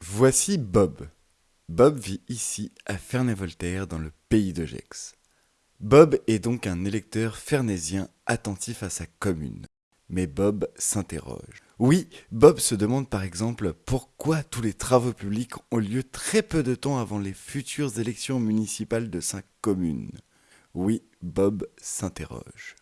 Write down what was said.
Voici Bob. Bob vit ici, à Ferney-Voltaire, dans le pays de Gex. Bob est donc un électeur fernésien attentif à sa commune. Mais Bob s'interroge. Oui, Bob se demande par exemple pourquoi tous les travaux publics ont lieu très peu de temps avant les futures élections municipales de sa commune. Oui, Bob s'interroge.